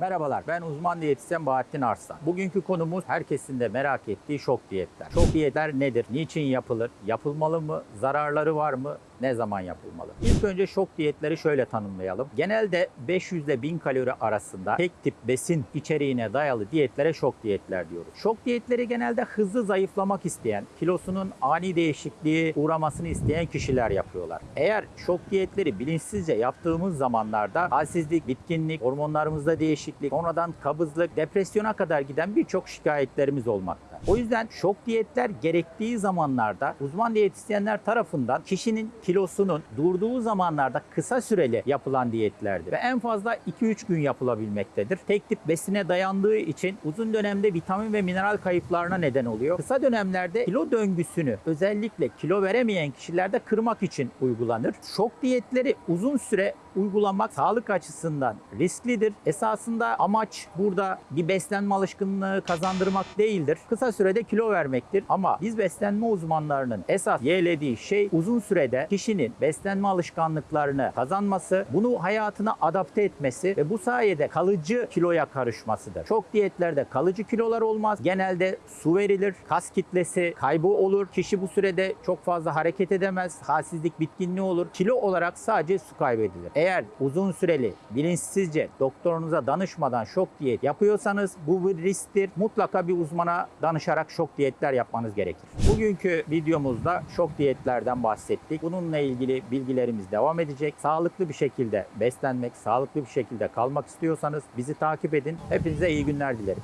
Merhabalar, ben uzman diyetisyen Bahattin Arslan. Bugünkü konumuz herkesin de merak ettiği şok diyetler. Şok diyetler nedir? Niçin yapılır? Yapılmalı mı? Zararları var mı? Ne zaman yapılmalı? İlk önce şok diyetleri şöyle tanımlayalım. Genelde 500 ile 1000 kalori arasında tek tip besin içeriğine dayalı diyetlere şok diyetler diyoruz. Şok diyetleri genelde hızlı zayıflamak isteyen, kilosunun ani değişikliği uğramasını isteyen kişiler yapıyorlar. Eğer şok diyetleri bilinçsizce yaptığımız zamanlarda halsizlik, bitkinlik, hormonlarımızda değişiklik, sonradan kabızlık, depresyona kadar giden birçok şikayetlerimiz olmakta. O yüzden şok diyetler gerektiği zamanlarda uzman diyetisyenler tarafından kişinin kilosunun durduğu zamanlarda kısa süreli yapılan diyetlerdir. Ve en fazla 2-3 gün yapılabilmektedir. Tek tip besine dayandığı için uzun dönemde vitamin ve mineral kayıplarına neden oluyor. Kısa dönemlerde kilo döngüsünü özellikle kilo veremeyen kişilerde kırmak için uygulanır. Şok diyetleri uzun süre uygulamak sağlık açısından risklidir. Esasında amaç burada bir beslenme alışkanlığı kazandırmak değildir. Kısa sürede kilo vermektir. Ama biz beslenme uzmanlarının esas yeğlediği şey uzun sürede kişinin beslenme alışkanlıklarını kazanması, bunu hayatına adapte etmesi ve bu sayede kalıcı kiloya karışmasıdır. Çok diyetlerde kalıcı kilolar olmaz. Genelde su verilir, kas kitlesi kaybı olur. Kişi bu sürede çok fazla hareket edemez, halsizlik, bitkinliği olur. Kilo olarak sadece su kaybedilir. Eğer uzun süreli bilinçsizce doktorunuza danışmadan şok diyet yapıyorsanız bu bir risktir. Mutlaka bir uzmana danışarak şok diyetler yapmanız gerekir. Bugünkü videomuzda şok diyetlerden bahsettik. Bununla ilgili bilgilerimiz devam edecek. Sağlıklı bir şekilde beslenmek, sağlıklı bir şekilde kalmak istiyorsanız bizi takip edin. Hepinize iyi günler dilerim.